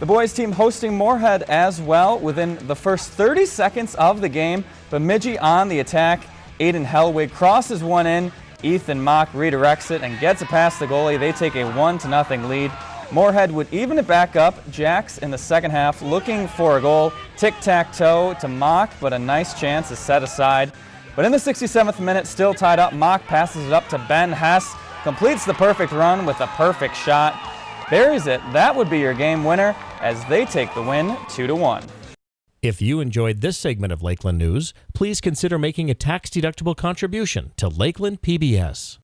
The boys team hosting Moorhead as well within the first 30 seconds of the game. Bemidji on the attack. Aiden Hellwig crosses one in. Ethan Mock redirects it and gets it past the goalie. They take a 1 to nothing lead. Moorhead would even it back up. Jacks in the second half looking for a goal. Tic-tac-toe to Mock, but a nice chance is set aside. But in the 67th minute, still tied up, Mock passes it up to Ben Hess, completes the perfect run with a perfect shot, buries it. That would be your game winner as they take the win 2 to 1. If you enjoyed this segment of Lakeland News, please consider making a tax-deductible contribution to Lakeland PBS.